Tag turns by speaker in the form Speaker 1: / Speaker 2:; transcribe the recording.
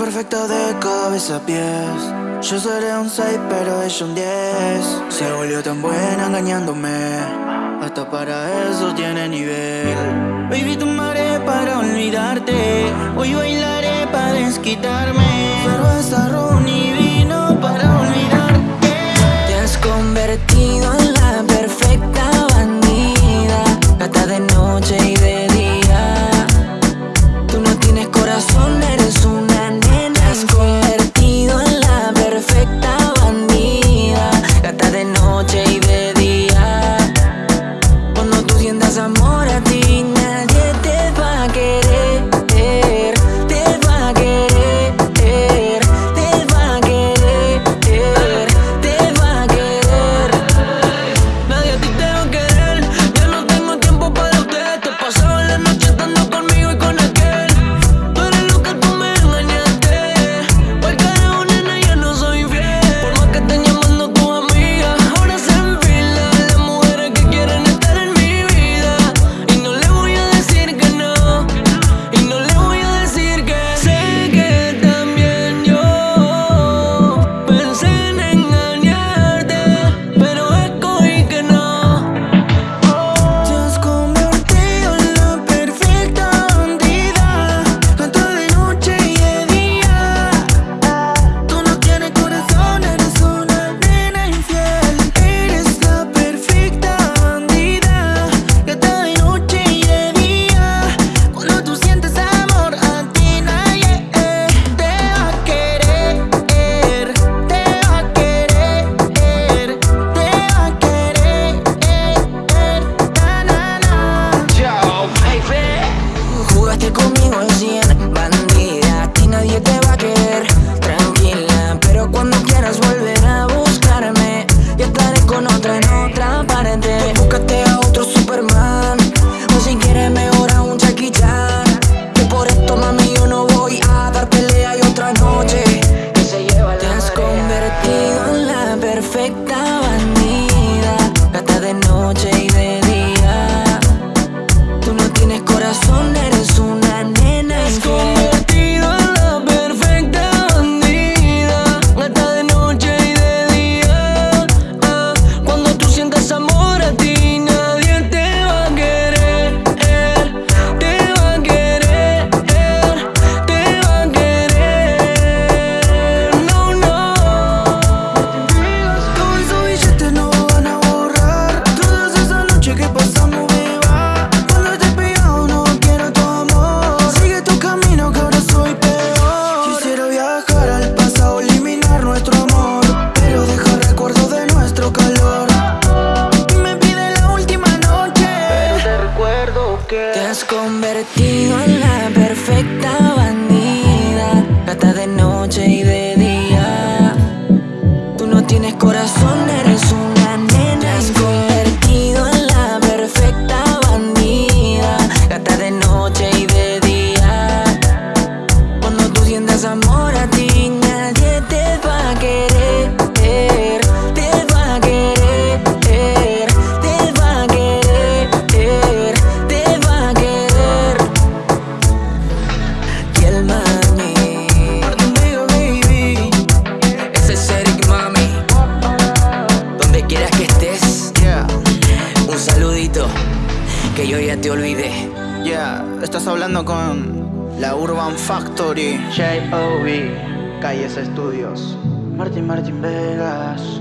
Speaker 1: perfecta de cabeza a pies. Yo seré un 6 pero ella un 10 Se volvió tan buena engañándome. Hasta para eso tiene nivel. Baby, tomaré para olvidarte. Hoy bailaré para desquitarme. Pero esa
Speaker 2: ropa tiendas amor a ti now I need Vestido en
Speaker 1: la perfecta bandida Gata de noche y de día. Tú no tienes corazón, eres una nena.
Speaker 2: Convertido en la perfecta bandida Gata de noche y de día. Cuando tú sientas amor a ti
Speaker 1: que
Speaker 2: yo ya te olvidé.
Speaker 1: Ya, yeah, estás hablando con la Urban Factory. J.O.B. Calles Estudios. Martín Martín Vegas.